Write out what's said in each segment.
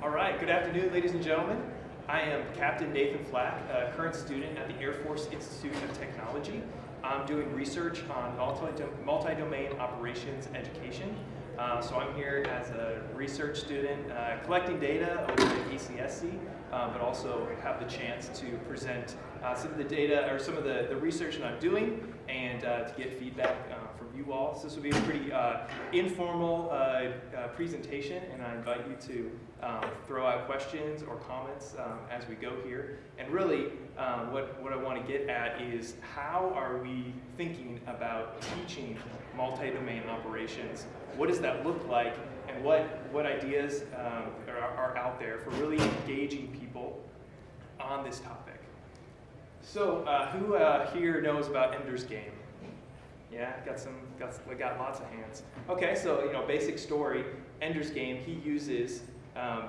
All right, good afternoon, ladies and gentlemen. I am Captain Nathan Flack, a current student at the Air Force Institute of Technology. I'm doing research on multi-domain operations education. Uh, so I'm here as a research student uh, collecting data over at ACSC, uh, but also have the chance to present uh, some of the data or some of the, the research that I'm doing and uh, to get feedback uh, from you all. So this will be a pretty informal presentation and I invite you to um, throw out questions or comments um, as we go here. And really, um, what, what I want to get at is how are we thinking about teaching multi-domain operations? What does that look like? And what, what ideas um, are, are out there for really engaging people on this topic? So, uh, who uh, here knows about Ender's Game? Yeah, got some, got, got lots of hands. Okay, so you know, basic story. Ender's Game. He uses um,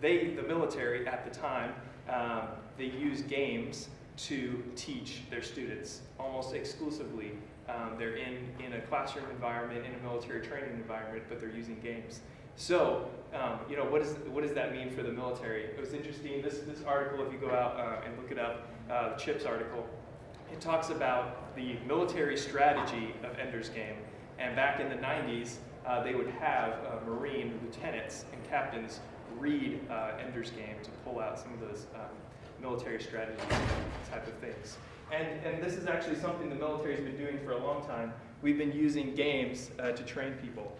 they, the military at the time, um, they use games to teach their students almost exclusively. Um, they're in, in a classroom environment, in a military training environment, but they're using games. So, um, you know, what, is, what does that mean for the military? It was interesting, this, this article, if you go out uh, and look it up, uh, the CHIPS article, it talks about the military strategy of Ender's Game. And back in the 90s, uh, they would have uh, Marine lieutenants and captains read uh, Ender's Game to pull out some of those um, military strategy type of things. And, and this is actually something the military has been doing for a long time. We've been using games uh, to train people.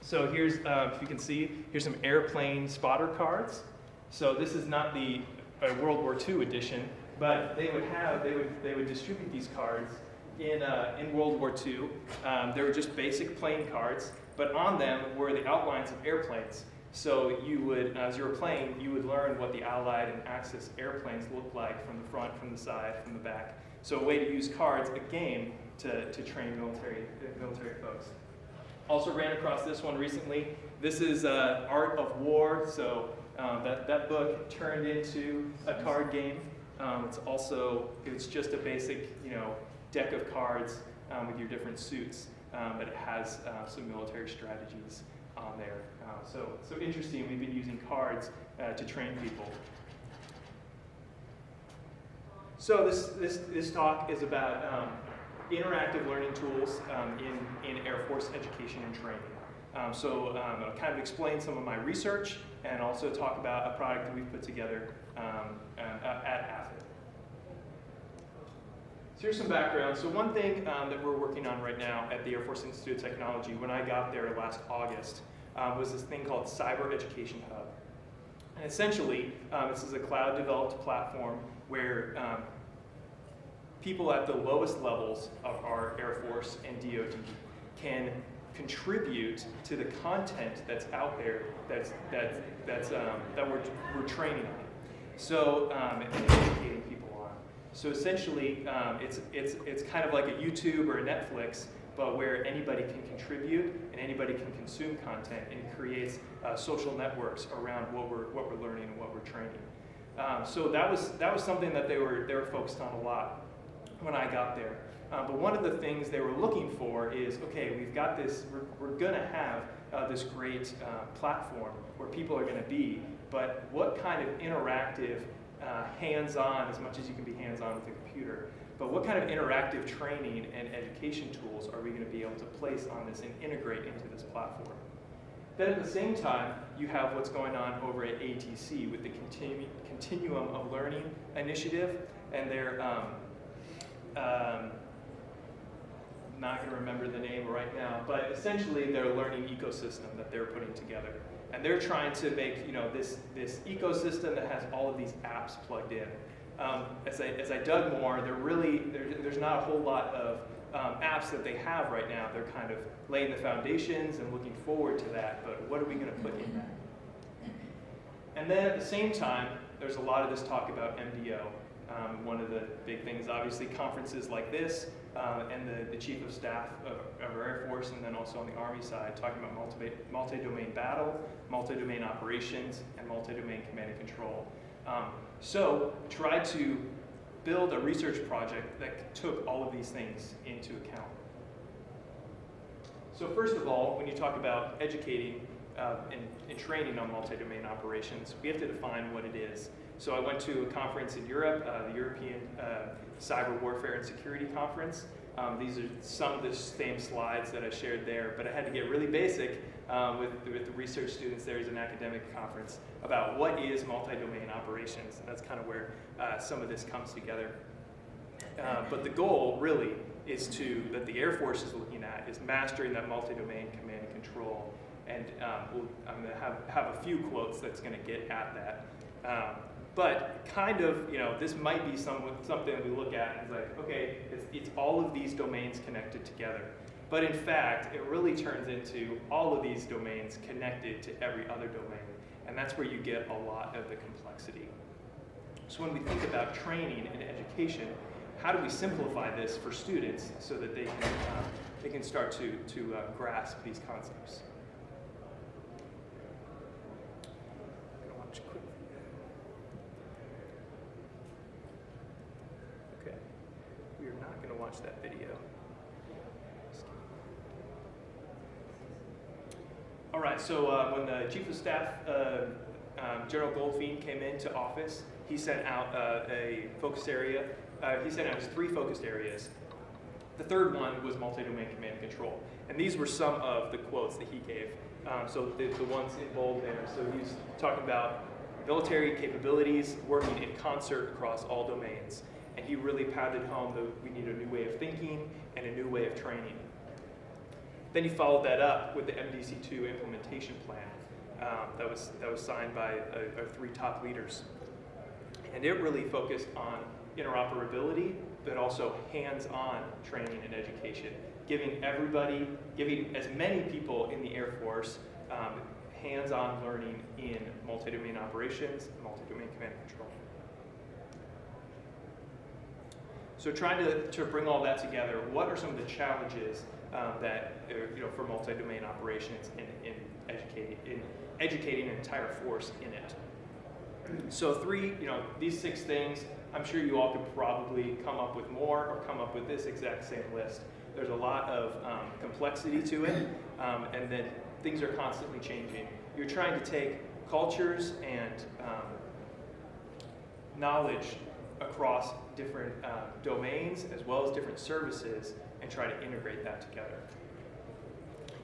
So here's, uh, if you can see, here's some airplane spotter cards. So this is not the uh, World War II edition, but they would have, they would, they would distribute these cards in, uh, in World War II. Um, they were just basic plane cards, but on them were the outlines of airplanes. So you would, as you were playing, you would learn what the Allied and Axis airplanes looked like from the front, from the side, from the back. So a way to use cards, a game, to, to train military, military folks. Also ran across this one recently. This is uh, Art of War. So um, that, that book turned into a card game. Um, it's also, it's just a basic, you know, deck of cards um, with your different suits, um, but it has uh, some military strategies on there. Uh, so, so interesting, we've been using cards uh, to train people. So this, this, this talk is about um, interactive learning tools um, in, in Air Force education and training. Um, so um, I'll kind of explain some of my research and also talk about a product that we've put together um, at AFIT. So here's some background. So one thing um, that we're working on right now at the Air Force Institute of Technology, when I got there last August, um, was this thing called Cyber Education Hub. And essentially, um, this is a cloud-developed platform where um, people at the lowest levels of our Air Force and DoD can contribute to the content that's out there that's, that's, that's, um, that we're, we're training on. So, um, educating people so essentially, um, it's, it's, it's kind of like a YouTube or a Netflix, but where anybody can contribute and anybody can consume content and creates uh, social networks around what we're, what we're learning and what we're training. Um, so that was, that was something that they were, they were focused on a lot when I got there. Uh, but one of the things they were looking for is, okay, we've got this, we're, we're going to have uh, this great uh, platform where people are going to be, but what kind of interactive uh, hands-on as much as you can be hands-on with a computer. But what kind of interactive training and education tools are we going to be able to place on this and integrate into this platform? Then at the same time, you have what's going on over at ATC with the Continu Continuum of Learning initiative, and they're um, um, not going to remember the name right now, but essentially their learning ecosystem that they're putting together. And they're trying to make you know this, this ecosystem that has all of these apps plugged in. Um, as, I, as I dug more, there really, there, there's not a whole lot of um, apps that they have right now. They're kind of laying the foundations and looking forward to that, but what are we going to put in that? And then at the same time, there's a lot of this talk about MDO. Um, one of the big things, obviously, conferences like this, uh, and the, the chief of staff of, of, our Air Force, and then also on the Army side, talking about multi-domain battle, multi-domain operations, and multi-domain command and control. Um, so try to build a research project that took all of these things into account. So first of all, when you talk about educating uh, in, in training on multi-domain operations, we have to define what it is. So I went to a conference in Europe, uh, the European uh, Cyber Warfare and Security Conference. Um, these are some of the same slides that I shared there, but I had to get really basic um, with, with the research students there as an academic conference about what is multi-domain operations. And that's kind of where uh, some of this comes together. Uh, but the goal really is to, that the Air Force is looking at, is mastering that multi-domain command and control. And um, we'll, I'm to have, have a few quotes that's going to get at that. But kind of, you know, this might be some, something we look at and it's like, okay, it's, it's all of these domains connected together. But in fact, it really turns into all of these domains connected to every other domain. And that's where you get a lot of the complexity. So when we think about training and education, how do we simplify this for students so that they can, uh, they can start to, to uh, grasp these concepts? Okay, we are not going to watch that video. All right, so uh, when the Chief of Staff, uh, um, General Goldfein, came into office, he sent out uh, a focus area. Uh, he sent out his three focused areas. The third one was multi-domain command and control. And these were some of the quotes that he gave. Um, so the, the ones in bold there. So he's talking about military capabilities working in concert across all domains. And he really pounded home that we need a new way of thinking and a new way of training. Then he followed that up with the MDC2 implementation plan um, that, was, that was signed by uh, our three top leaders. And it really focused on interoperability, but also hands-on training and education, giving everybody, giving as many people in the Air Force um, hands-on learning in multi-domain operations, multi-domain command and control. So trying to, to bring all that together, what are some of the challenges um, that, uh, you know, for multi-domain operations in, in, educating, in educating an entire force in it? So three, you know, these six things, I'm sure you all could probably come up with more or come up with this exact same list. There's a lot of um, complexity to it, um, and then things are constantly changing. You're trying to take cultures and um, knowledge across different uh, domains as well as different services and try to integrate that together.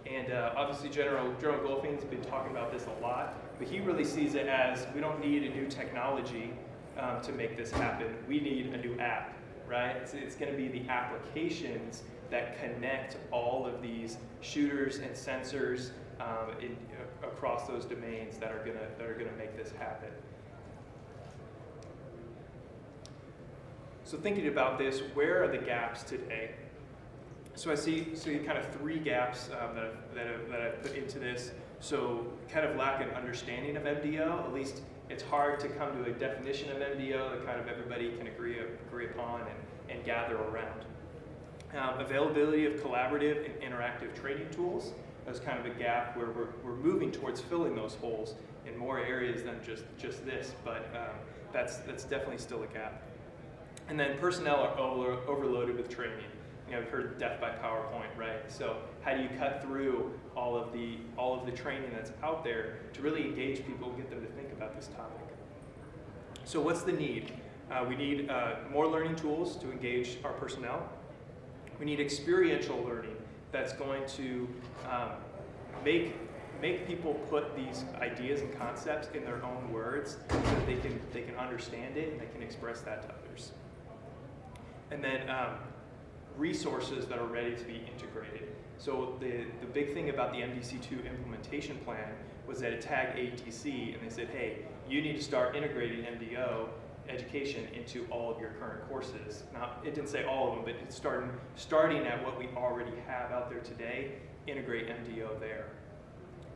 And uh, obviously General, General Goldfein's been talking about this a lot, but he really sees it as we don't need a new technology um, to make this happen. We need a new app, right? It's, it's going to be the applications that connect all of these shooters and sensors um, in, uh, across those domains that are to that are going to make this happen. So thinking about this, where are the gaps today? So I see, see kind of three gaps um, that, I've, that, I've, that I've put into this. So kind of lack an understanding of MDO, at least it's hard to come to a definition of MDO that kind of everybody can agree, agree upon and, and gather around. Um, availability of collaborative and interactive training tools. That's kind of a gap where we're, we're moving towards filling those holes in more areas than just, just this, but um, that's, that's definitely still a gap. And then personnel are over, overloaded with training. You know, I've heard death by PowerPoint, right? So how do you cut through all of the all of the training that's out there to really engage people get them to think about this topic? So what's the need? Uh, we need uh, more learning tools to engage our personnel. We need experiential learning that's going to um, make make people put these ideas and concepts in their own words so that they can they can understand it and they can express that to others and then um, resources that are ready to be integrated. So the, the big thing about the MDC2 implementation plan was that it tagged ATC and they said, hey, you need to start integrating MDO education into all of your current courses. Now, it didn't say all of them, but it's starting, starting at what we already have out there today, integrate MDO there.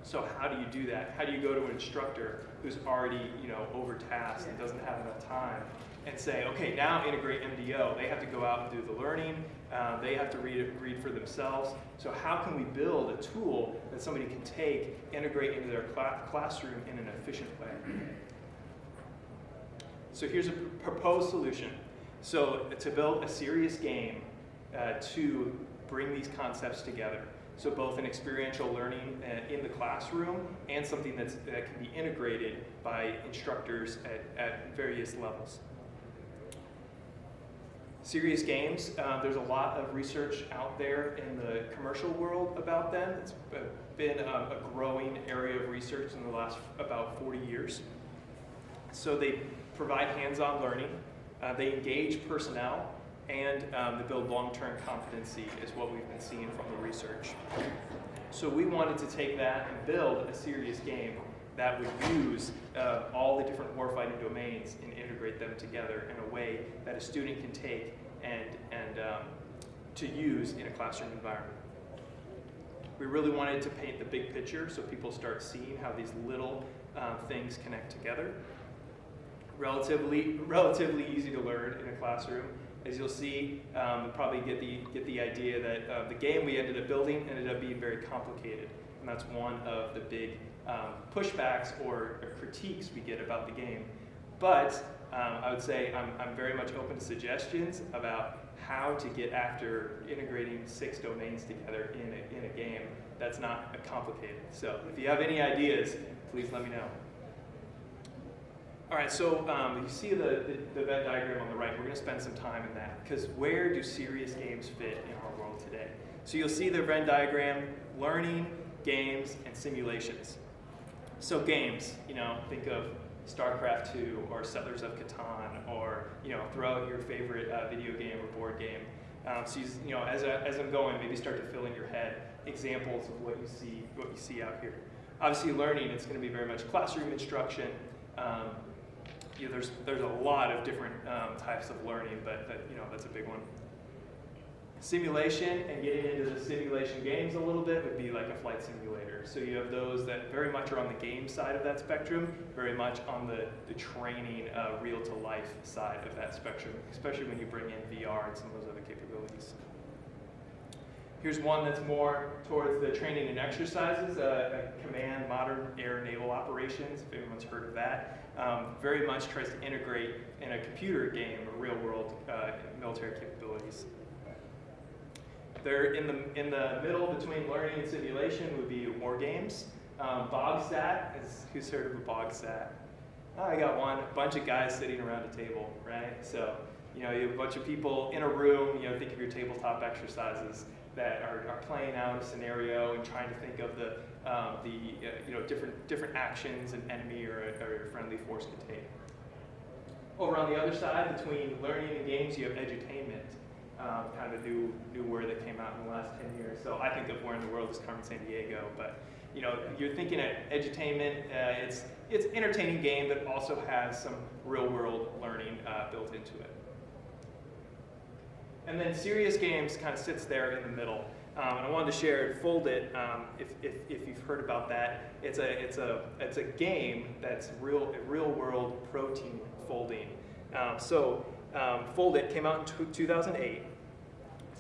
So how do you do that? How do you go to an instructor who's already, you know, overtasked and doesn't have enough time and say, okay, now integrate MDO. They have to go out and do the learning. Um, they have to read read for themselves. So how can we build a tool that somebody can take, integrate into their cl classroom in an efficient way? So here's a proposed solution. So to build a serious game uh, to bring these concepts together. So both an experiential learning uh, in the classroom and something that can be integrated by instructors at, at various levels. Serious games, uh, there's a lot of research out there in the commercial world about them. It's been a, a growing area of research in the last about 40 years. So they provide hands-on learning, uh, they engage personnel, and um, they build long-term competency is what we've been seeing from the research. So we wanted to take that and build a serious game that would use uh, all the different warfighting domains and integrate them together in a way that a student can take and, and um, to use in a classroom environment. We really wanted to paint the big picture so people start seeing how these little uh, things connect together. Relatively, relatively easy to learn in a classroom. As you'll see, um, probably get the, get the idea that uh, the game we ended up building ended up being very complicated. And that's one of the big um, pushbacks or, or, critiques we get about the game. But um, I would say I'm, I'm very much open to suggestions about how to get after integrating six domains together in a, in a game that's not complicated. So if you have any ideas, please let me know. All right, so um, you see the, the, the, Venn diagram on the right. We're going to spend some time in that because where do serious games fit in our world today? So you'll see the Venn diagram, learning, games, and simulations. So games, you know, think of StarCraft 2 or Settlers of Catan or, you know, throw out your favorite uh, video game or board game. Um, so, you, you know, as, as I'm going, maybe start to fill in your head examples of what you see, what you see out here. Obviously, learning, it's going to be very much classroom instruction. Um, you know, there's, there's a lot of different um, types of learning, but that, you know, that's a big one. Simulation and getting into the simulation games a little bit would be like a flight simulator. So you have those that very much are on the game side of that spectrum, very much on the, the training, uh, real to life side of that spectrum, especially when you bring in VR and some of those other capabilities. Here's one that's more towards the training and exercises, uh, command, modern air naval operations, if anyone's heard of that. Um, very much tries to integrate in a computer game real world uh, military capabilities. They're in the, in the middle between learning and simulation would be war games. Um, BogSat, is, who's heard of a BogSat? Oh, I got one, a bunch of guys sitting around a table, right? So, you know, you have a bunch of people in a room, you know, think of your tabletop exercises that are, are playing out a scenario and trying to think of the, um, the uh, you know, different, different actions an enemy or a, or a friendly force can take. Over on the other side, between learning and games, you have edutainment um, kind of a new, new word that came out in the last 10 years. So I think of Where in the World is Carmen Sandiego, but you know, you're thinking of edutainment, uh, it's, it's entertaining game that also has some real world learning uh, built into it. And then serious games kind of sits there in the middle. Um, and I wanted to share Foldit. Um, if, if, if, you've heard about that, it's a it's a it's a game that's real real world protein folding. Um, so um, Foldit came out in 2008.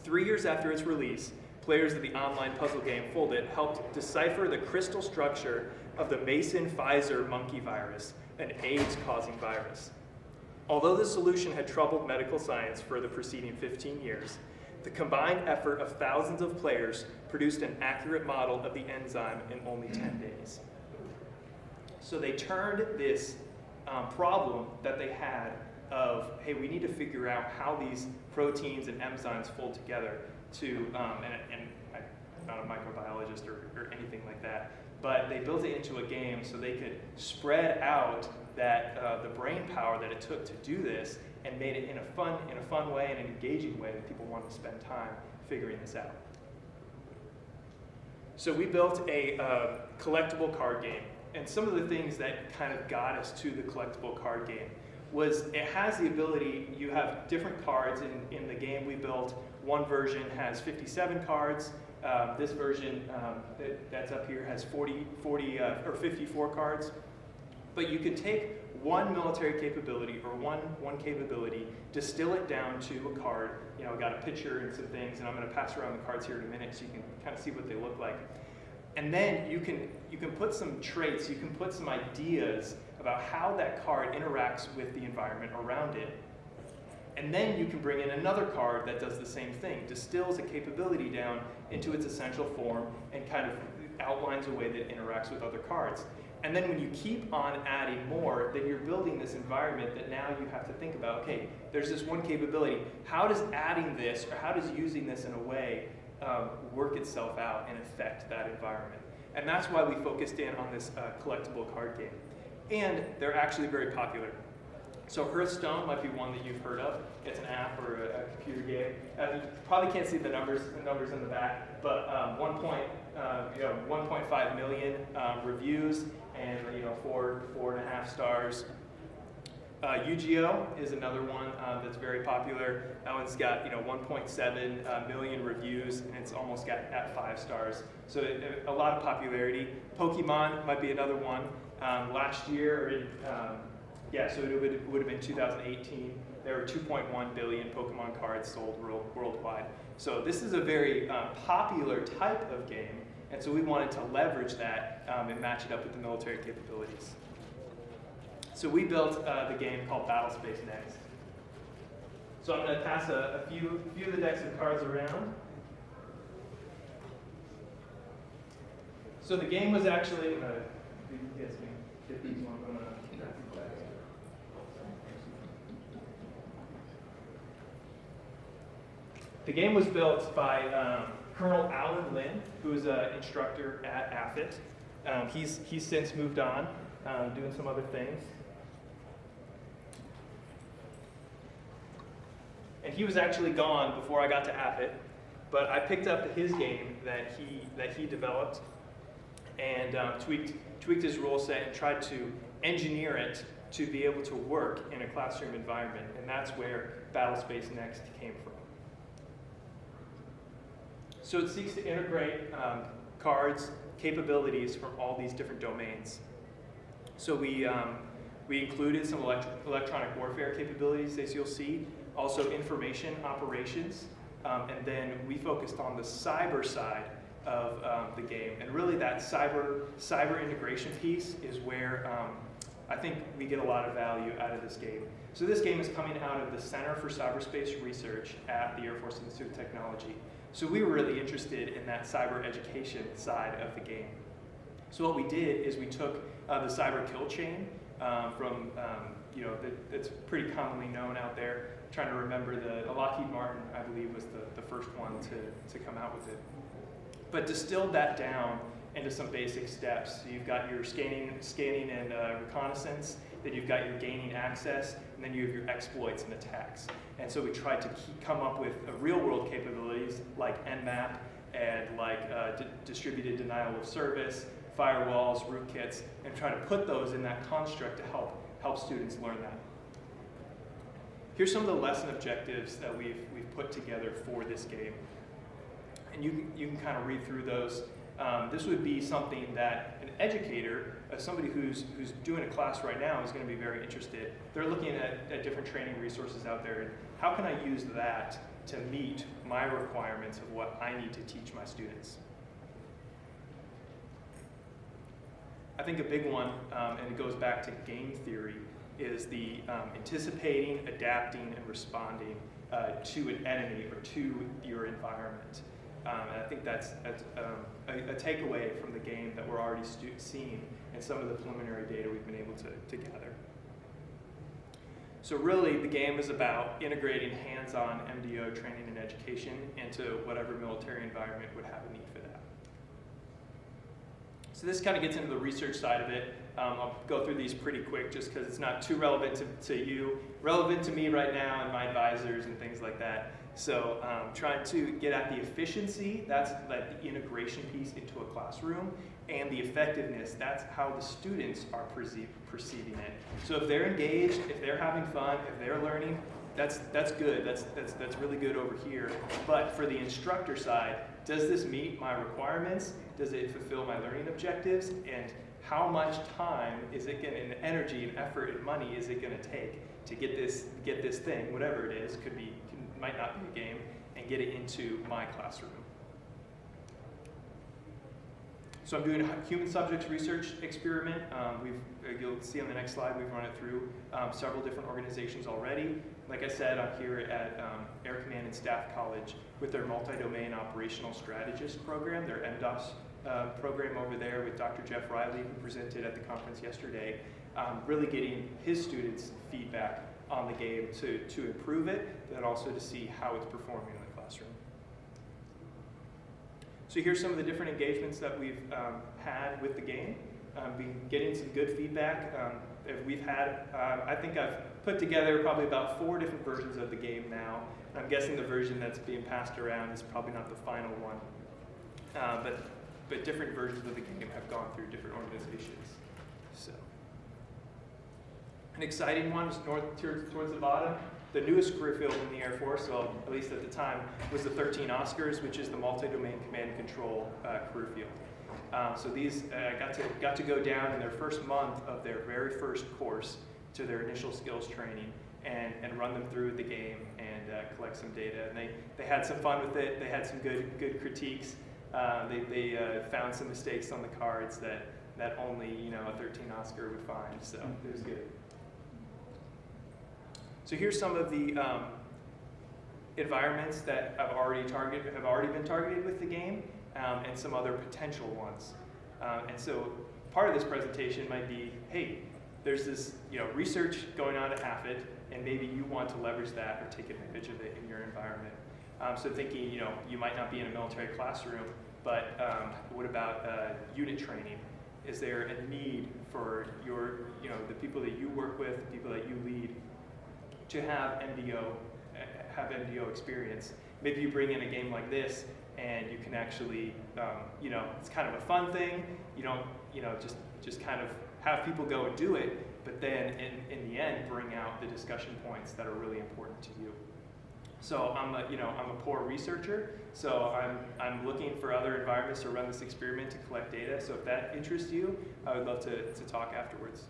Three years after its release, players of the online puzzle game Foldit helped decipher the crystal structure of the Mason-Pfizer monkey virus, an AIDS-causing virus. Although the solution had troubled medical science for the preceding 15 years, the combined effort of thousands of players produced an accurate model of the enzyme in only 10 days. So they turned this um, problem that they had of, hey, we need to figure out how these proteins and enzymes fold together to, um, and, and I'm not a microbiologist or, or anything like that, but they built it into a game so they could spread out that uh, the brain power that it took to do this and made it in a fun, in a fun way and an engaging way that people wanted to spend time figuring this out. So we built a uh, collectible card game. And some of the things that kind of got us to the collectible card game was it has the ability, you have different cards in, in the game we built. One version has 57 cards. Um, this version um, that, that's up here has 40, 40 uh, or 54 cards. But you can take one military capability or one, one capability, distill it down to a card. You know, I got a picture and some things, and I'm going to pass around the cards here in a minute so you can kind of see what they look like. And then you can, you can put some traits, you can put some ideas about how that card interacts with the environment around it. And then you can bring in another card that does the same thing, distills a capability down into its essential form and kind of outlines a way that interacts with other cards. And then when you keep on adding more, then you're building this environment that now you have to think about, okay, there's this one capability. How does adding this or how does using this in a way um, work itself out and affect that environment? And that's why we focused in on this uh, collectible card game. And they're actually very popular. So Hearthstone might be one that you've heard of. It's an app or a, a computer game. Uh, you probably can't see the numbers, the numbers in the back, but um, one point, uh, you know, 1.5 million um, reviews and you know four, four and a half stars. Uh, Yu-Gi-Oh is another one uh, that's very popular. That one's got you know 1.7 uh, million reviews and it's almost got at five stars. So it, a lot of popularity. Pokemon might be another one. Um, last year, in, um, yeah, so it would, would have been 2018. There were 2.1 billion Pokemon cards sold world, worldwide. So this is a very um, popular type of game, and so we wanted to leverage that um, and match it up with the military capabilities. So we built uh, the game called Battlespace Next. So I'm going to pass a, a, few, few of the decks of cards around. So the game was actually, uh, The game was built by um, Colonel Alan Lynn, who is an instructor at AFIT. Um, he's, he's since moved on, um, doing some other things. And he was actually gone before I got to AFIT, but I picked up his game that he, that he developed and um, tweaked, tweaked his rule set and tried to engineer it to be able to work in a classroom environment. And that's where Battlespace Next came from. So it seeks to integrate um, cards, capabilities from all these different domains. So we, um, we included some elect electronic warfare capabilities, as you'll see, also information operations, um, and then we focused on the cyber side of um, the game. And really that cyber, cyber integration piece is where um, I think we get a lot of value out of this game. So this game is coming out of the Center for Cyberspace Research at the Air Force Institute of Technology. So we were really interested in that cyber education side of the game. So what we did is we took uh, the cyber kill chain um, from, um, you know, that's pretty commonly known out there. I'm trying to remember the, Lockheed Martin, I believe, was the, the first one to, to come out with it. But distilled that down into some basic steps. So you've got your scanning, scanning and uh, reconnaissance, then you've got your gaining access, and then you have your exploits and attacks. And so we tried to keep, come up with real world capabilities like Nmap and like uh, distributed denial of service, firewalls, rootkits, and try to put those in that construct to help, help students learn that. Here's some of the lesson objectives that we've, we've put together for this game. And you you can kind of read through those. Um, this would be something that an educator, uh, somebody who's, who's doing a class right now is going to be very interested. They're looking at, at different training resources out there and how can I use that to meet my requirements of what I need to teach my students? I think a big one, um, and it goes back to game theory, is the um, anticipating, adapting, and responding uh, to an enemy or to your environment. Um, and I think that's, um, a, a, takeaway from the game that we're already seeing in some of the preliminary data we've been able to, to gather. So really, the game is about integrating hands-on MDO training and education into whatever military environment would have a need for that. So this kind of gets into the research side of it. Um, I'll go through these pretty quick just because it's not too relevant to, to you. Relevant to me right now and my advisors and things like that. So um, trying to get at the efficiency, that's like the integration piece into a classroom, and the effectiveness, that's how the students are perceive, perceiving it. So if they're engaged, if they're having fun, if they're learning, that's, that's good, that's, that's, that's really good over here. But for the instructor side, does this meet my requirements? Does it fulfill my learning objectives? And how much time is it going and energy and effort and money is it going to take to get this, get this thing, whatever it is, could be, might not be a game, and get it into my classroom. So I'm doing a human subjects research experiment. Um, we've, uh, you'll see on the next slide, we've run it through um, several different organizations already. Like I said, I'm here at um, Air Command and Staff College with their multi-domain operational strategist program, their MDOS uh, program over there with Dr. Jeff Riley, who presented at the conference yesterday, um, really getting his students feedback on the game to, to improve it, but also to see how it's performing in the classroom. So here's some of the different engagements that we've um, had with the game. Um, been getting some good feedback. Um, we've had, uh, I think I've put together probably about four different versions of the game now. I'm guessing the version that's being passed around is probably not the final one. Uh, but, but different versions of the game have gone through different organizations. So, An exciting one north towards the bottom the newest career field in the Air Force, well, at least at the time, was the 13 Oscars, which is the multi-domain command and control uh, career field. Um, so these uh, got to got to go down in their first month of their very first course to their initial skills training and, and run them through the game and uh, collect some data. And they, they had some fun with it. They had some good good critiques. Uh, they they uh, found some mistakes on the cards that that only you know a 13 Oscar would find. So it was good. So here's some of the um, environments that have already targeted, have already been targeted with the game, um, and some other potential ones. Um, and so part of this presentation might be, hey, there's this you know research going on at AFIT, and maybe you want to leverage that or take advantage of it in your environment. Um, so thinking, you know, you might not be in a military classroom, but um, what about uh, unit training? Is there a need for your, you know, the people that you work with, the people that you lead, to have MDO, have MDO experience. Maybe you bring in a game like this and you can actually, um, you know, it's kind of a fun thing. You don't, you know, just, just kind of have people go and do it, but then in, in the end, bring out the discussion points that are really important to you. So I'm a, you know, I'm a poor researcher, so I'm, I'm looking for other environments to run this experiment to collect data. So if that interests you, I would love to, to talk afterwards.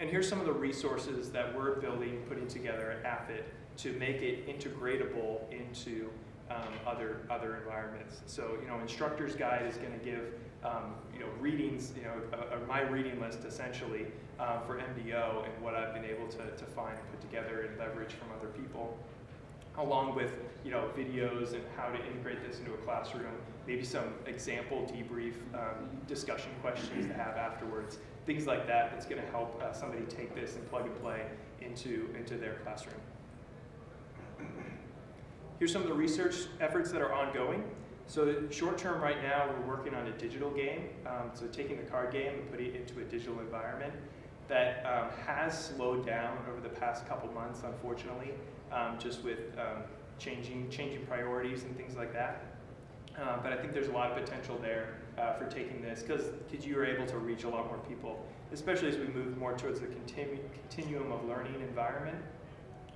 And here's some of the resources that we're building, putting together at AFIT to make it integratable into um, other other environments. So, you know, instructor's guide is going to give, um, you know, readings, you know, uh, uh, my reading list essentially uh, for MDO and what I've been able to, to find and put together and leverage from other people, along with, you know, videos and how to integrate this into a classroom, maybe some example debrief um, discussion questions to have afterwards things like that that's going to help uh, somebody take this and plug and play into, into their classroom. Here's some of the research efforts that are ongoing. So short term right now, we're working on a digital game. Um, so taking the card game and putting it into a digital environment that um, has slowed down over the past couple months, unfortunately, um, just with um, changing, changing priorities and things like that. Uh, but I think there's a lot of potential there uh, for taking this because you are able to reach a lot more people, especially as we move more towards the continu continuum of learning environment.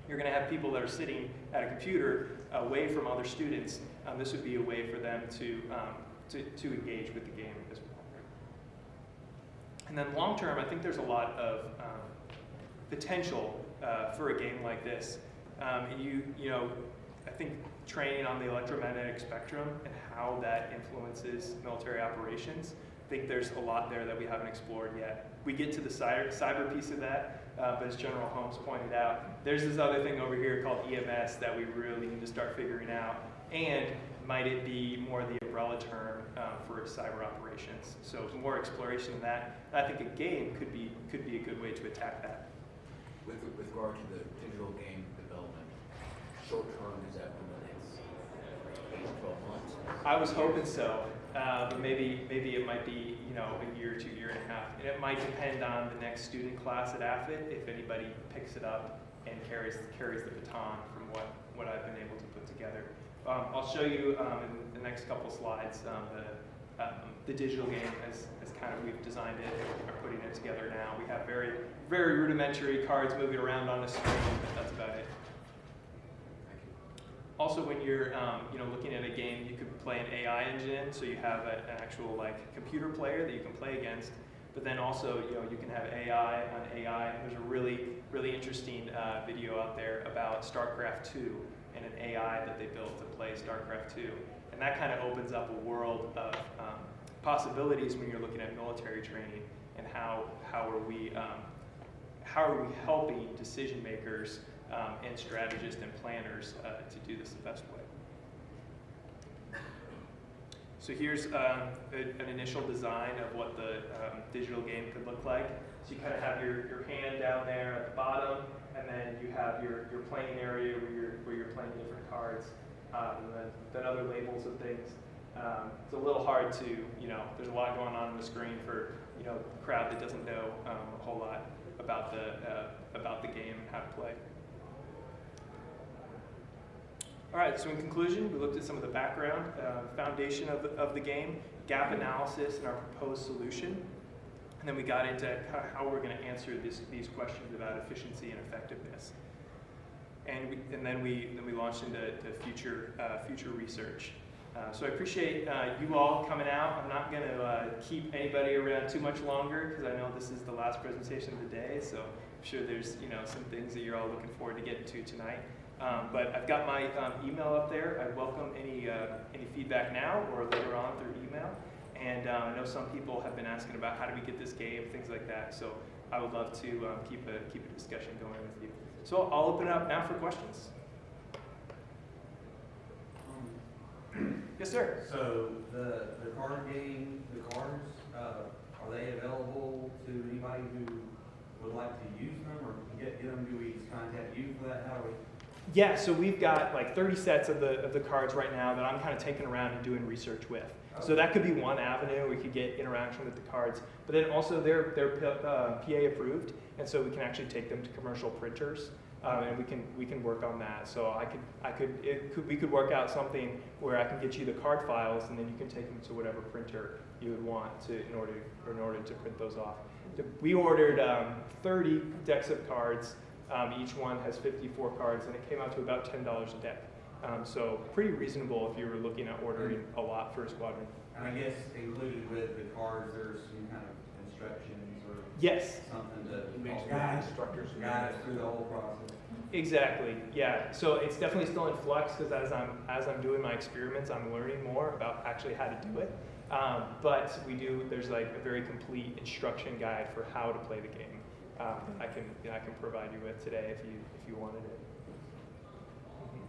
You're going to have people that are sitting at a computer away from other students. Um, this would be a way for them to, um, to, to engage with the game as well. And then long term, I think there's a lot of um, potential uh, for a game like this. Um, you, you know, I think training on the electromagnetic spectrum and how that influences military operations. I think there's a lot there that we haven't explored yet. We get to the cyber, cyber piece of that, uh, but as General Holmes pointed out, there's this other thing over here called EMS that we really need to start figuring out. And might it be more the umbrella term um, for cyber operations? So more exploration of that. I think a game could be could be a good way to attack that. With, with regard to the digital game development, short term is that I was hoping so, uh, but maybe maybe it might be you know a year, two year and a half, and it might depend on the next student class at AFIT if anybody picks it up and carries carries the baton from what what I've been able to put together. Um, I'll show you um, in the next couple slides um, the um, the digital game as, as kind of we've designed it and are putting it together now. We have very very rudimentary cards moving around on the screen, but that's about it. Also, when you're um, you know looking at a game, you could play an AI engine, so you have a, an actual like computer player that you can play against. But then also, you know, you can have AI on AI. There's a really really interesting uh, video out there about StarCraft 2 and an AI that they built to play StarCraft 2. And that kind of opens up a world of um, possibilities when you're looking at military training and how, how are we, um, how are we helping decision makers um, and strategists and planners uh, to do this the best way. So here's um, a, an initial design of what the um, digital game could look like. So you kind of have your, your hand down there at the bottom, and then you have your, your playing area where you're, where you're playing different cards, um, and then, then other labels of things. Um, it's a little hard to, you know, there's a lot going on on the screen for, you know, the crowd that doesn't know um, a whole lot about the, uh, about the game and how to play. All right, so in conclusion, we looked at some of the background, uh, foundation of the, of the game, gap analysis, and our proposed solution. And then we got into how, we're going to answer this, these questions about efficiency and effectiveness. And, we, and then, we, then we launched into to future, uh, future research. Uh, so I appreciate uh, you all coming out. I'm not going to uh, keep anybody around too much longer because I know this is the last presentation of the day. So I'm sure there's you know some things that you're all looking forward to getting to tonight. Um, but I've got my um, email up there. I welcome any, uh, any feedback now or later on through email. And um, I know some people have been asking about how do we get this game, things like that. So I would love to um, keep, a, keep a discussion going with you. So I'll open it up now for questions. Yes, sir. So the, the card game, the cards, uh, are they available to anybody who would like to use them or get, get them? Do we contact you for that? How do we? Yeah, so we've got like 30 sets of the, of the cards right now that I'm kind of taking around and doing research with. So that could be one avenue. We could get interaction with the cards, but then also they're they're uh, PA approved, and so we can actually take them to commercial printers, um, and we can we can work on that. So I could I could could we could work out something where I can get you the card files, and then you can take them to whatever printer you would want to in order in order to print those off. We ordered um, 30 decks of cards. Um, each one has 54 cards, and it came out to about $10 a deck. Um, so pretty reasonable if you were looking at ordering a lot for a squadron. And I guess included with the cards, there's some kind of instructions or Yes, something to Makes guide, instructors. guide us through the whole process. exactly. Yeah. So it's definitely still in flux because as I'm as I'm doing my experiments, I'm learning more about actually how to do it. Um, but we do. There's like a very complete instruction guide for how to play the game. Um, that I can I can provide you with today if you if you wanted it. Mhm.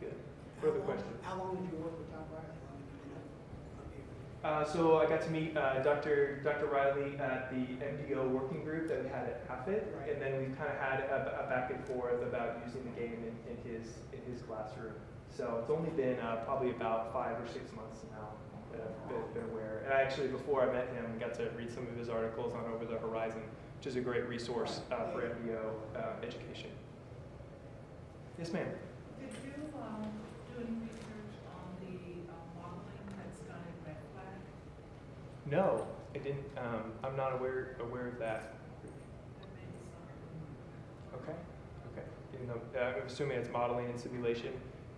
Good. Further questions? How long did you work with Tom Riley? How long have you been up- up here? Uh, so I got to meet uh, Dr. Dr. Riley at the MDO working group that we had at AFIT, Right. and then we've kind of had a, a back and forth about using the game in, in his in his classroom. So it's only been uh, probably about five or six months now that been, aware. And I actually, before I met him, got to read some of his articles on Over the Horizon, which is a great resource uh, for MDO uh, education. Yes, ma'am. Did you, um, do any research on the uh, modeling that's done in Red Flag? No, I didn't. Um, I'm not aware aware of that. That may be something. Okay, okay. The, uh, I'm assuming it's modeling and simulation,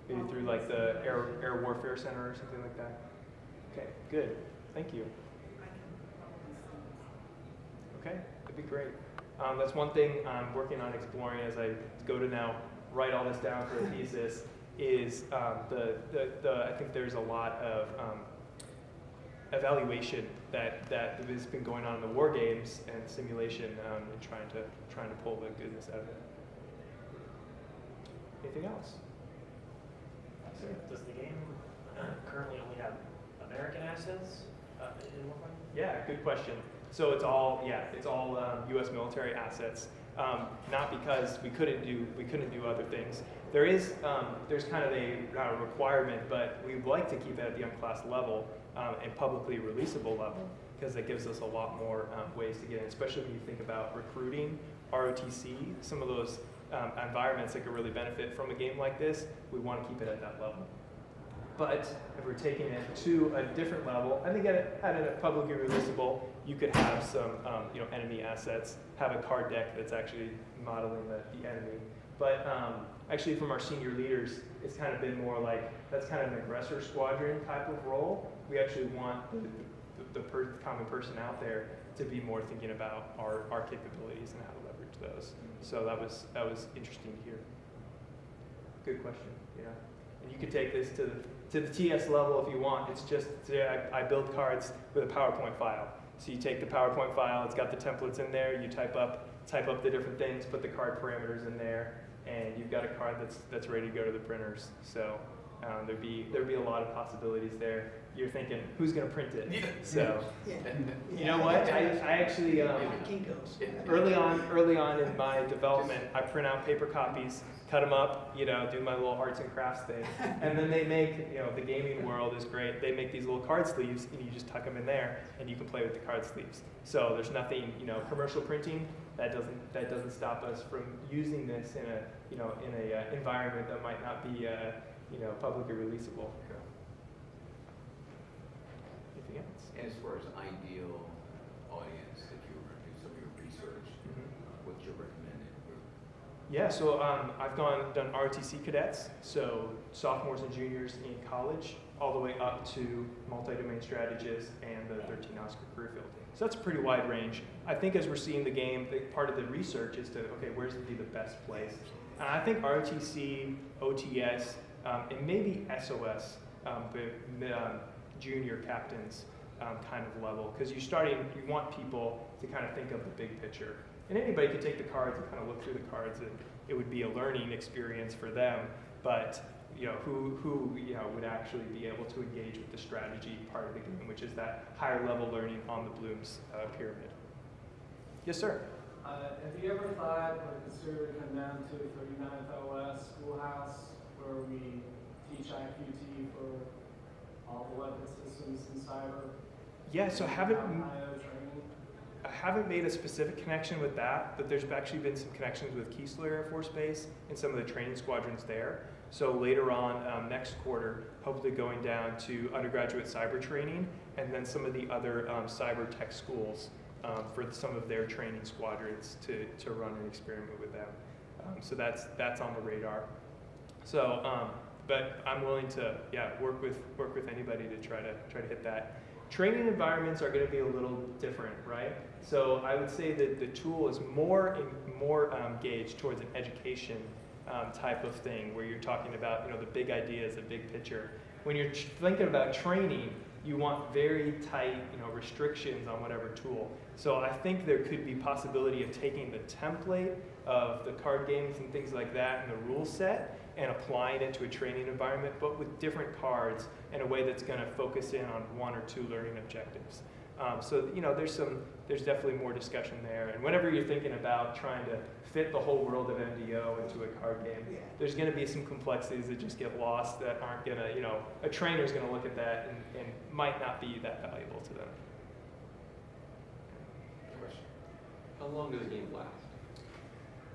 maybe through like the Air, Air Warfare Center or something like that? Okay, good. Thank you. I can probably send it. Okay, that'd be great. Um, that's one thing I'm working on exploring as I go to now write all this down for a thesis is um, the, the, the, I think there's a lot of um, evaluation that, that has been going on in the war games and simulation um, and trying to, trying to pull the goodness out of it. Anything else? Does the game currently only have American assets uh, in Warframe? Yeah, good question. So it's all, yeah, it's all um, U.S. military assets. Um, not because we couldn't do we couldn't do other things. There is um, there's kind of a uh, requirement, but we'd like to keep it at the unclassed level um, and publicly releasable level because that gives us a lot more um, ways to get in, especially when you think about recruiting, ROTC, some of those um, environments that could really benefit from a game like this. We want to keep it at that level. But if we're taking it to a different level, I think at, at a publicly releasable, you could have some um, you know, enemy assets, have a card deck that's actually modeling the, the enemy. But um, actually from our senior leaders, it's kind of been more like, that's kind of an aggressor squadron type of role. We actually want the, the, the per, common person out there to be more thinking about our, our capabilities and how to leverage those. So that was, that was interesting to hear. Good question, yeah. And you could take this to the, to the TS level if you want. It's just, I, I build cards with a PowerPoint file. So you take the PowerPoint file, it's got the templates in there, you type up, type up the different things, put the card parameters in there, and you've got a card that's, that's ready to go to the printers. So um, there'd be, there'd be a lot of possibilities there. You're thinking, who's gonna print it? So, Yeah. you know what? I, I actually, um, early on, early on in my development, I print out paper copies, cut them up, you know, do my little arts and crafts thing, and then they make, you know, the gaming world is great. They make these little card sleeves, and you just tuck them in there, and you can play with the card sleeves. So there's nothing, you know, commercial printing that doesn't that doesn't stop us from using this in a, you know, in a uh, environment that might not be, uh, you know, publicly releasable. Anything else? And as far as ideal audience that you were do some of your research, Mhm. what's your recommended group? Yeah, so um, I've gone done ROTC cadets, so sophomores and juniors in college, all the way up to multi-domain strategists and the 13 Oscar career field. So that's a pretty wide range. I think as we're seeing the game, the, part of the research is to okay, where's be the best place? And I think ROTC, OTS, um, and maybe SOS, um, but um, junior captains um, kind of level, because you're starting, you want people to kind of think of the big picture. And anybody could take the cards and kind of look through the cards, and it would be a learning experience for them. But you know, who who you know would actually be able to engage with the strategy part of the game, which is that higher level learning on the Bloom's uh, pyramid. Yes, sir. Uh, have you ever thought or considered come down to 39th OS Schoolhouse where we teach IQT for all the weapon systems in cyber? Yeah. So haven't I haven't made a specific connection with that, but there's actually been some connections with Keesler Air Force Base and some of the training squadrons there. So later on, um, next quarter, hopefully going down to undergraduate cyber training and then some of the other um, cyber tech schools um, for some of their training squadrons to, to run an experiment with them. Um, so that's, that's on the radar. So, um, but I'm willing to, yeah, work with, work with anybody to try to, try to hit that. Training environments are going to be a little different, right? So I would say that the tool is more in, more um, gauged towards an education um, type of thing, where you're talking about you know the big ideas, the big picture. When you're thinking about training, you want very tight you know restrictions on whatever tool. So I think there could be possibility of taking the template of the card games and things like that and the rule set and applying it to a training environment, but with different cards in a way that's going to focus in on one or two learning objectives. Um, so you know, there's some, there's definitely more discussion there. And whenever you're thinking about trying to fit the whole world of MDO into a card game, Yeah. there's going to be some complexities that just get lost that aren't going to, you know, a trainer's going to look at that and, and might not be that valuable to them. Question. How long does a game last?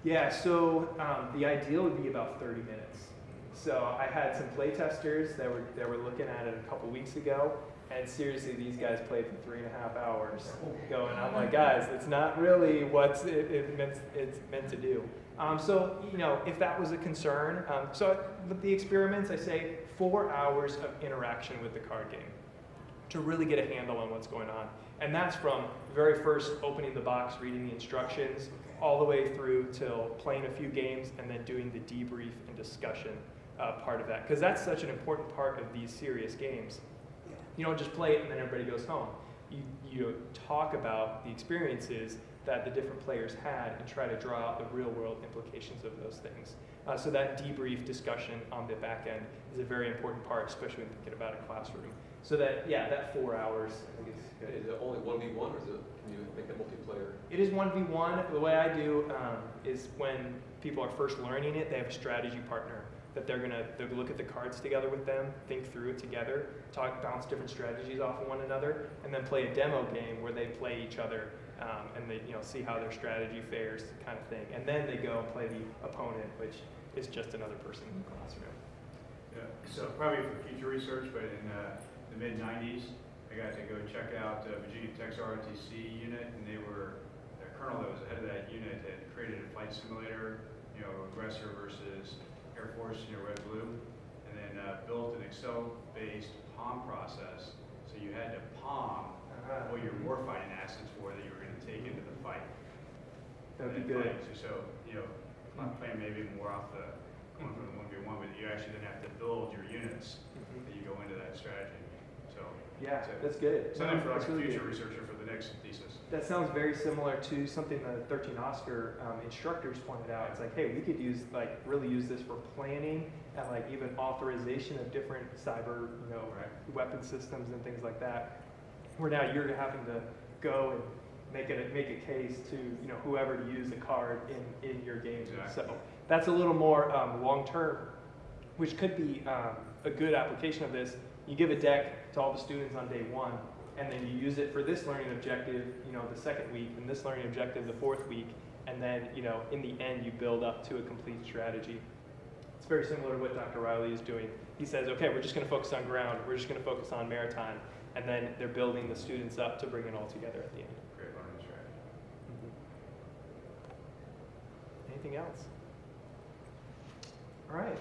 Yeah, so um, the ideal would be about 30 minutes. So I had some play testers that were that were looking at it a couple weeks ago, and seriously, these guys played for three and a half hours. Going, I'm like, guys, it's not really what it, it meant, it's meant to do. Um, so you know, if that was a concern, um, so with the experiments, I say four hours of interaction with the card game to really get a handle on what's going on. And that's from very first opening the box, reading the instructions, all the way through till playing a few games and then doing the debrief and discussion uh, part of that. Because that's such an important part of these serious games. You don't just play it and then everybody goes home. You, you talk about the experiences that the different players had and try to draw out the real world implications of those things. Uh, so that debrief discussion on the back end is a very important part, especially when thinking about a classroom. So that, yeah, that four hours, is. It only one v one, or is it, can you make it multiplayer? It is 1v1. The way I do um, is when people are first learning it, they have a strategy partner that they're to they'll look at the cards together with them, think through it together, talk, bounce different strategies off of one another, and then play a demo game where they play each other um, and they you know see how their strategy fares, kind of thing. And then they go and play the opponent, which is just another person in the classroom. Yeah, so probably for future research, but in uh, the mid-nineties, I got to go check out uh, Virginia Tech's ROTC unit, and they were, the colonel that was the head of that unit had created a flight simulator, you know, aggressor versus Air Force, you know, red, blue, and then uh, built an Excel-based POM process, so you had to POM what your warfighting assets were that you were gonna take into the fight. That'd be good. fight. So, so, you know, I'm playing maybe more off the going from the one v one, but you actually then have to build your units Mhm. that you go into that strategy. So, Yeah, So- that's good. something for like That's a really future good. researcher for the next thesis. That sounds very similar to something the 13 Oscar um, instructors pointed out. It's like, hey, we could use like really use this for planning and like even authorization of different cyber, you know, Right. weapon systems and things like that. Where now you're having to go and make it make a case to you know whoever to use the card in in your game. Exactly. So that's a little more um, long term, which could be um, a good application of this. You give a deck to all the students on day one, and then you use it for this learning objective, you know, the second week, and this learning objective the fourth week, and then you know in the end you build up to a complete strategy. It's very similar to what Dr. Riley is doing. He says, okay, we're just going to focus on ground, we're just going to focus on maritime, and then they're building the students up to bring it all together at the end. Great learning strategy. Mm-hmm. Anything else? All right.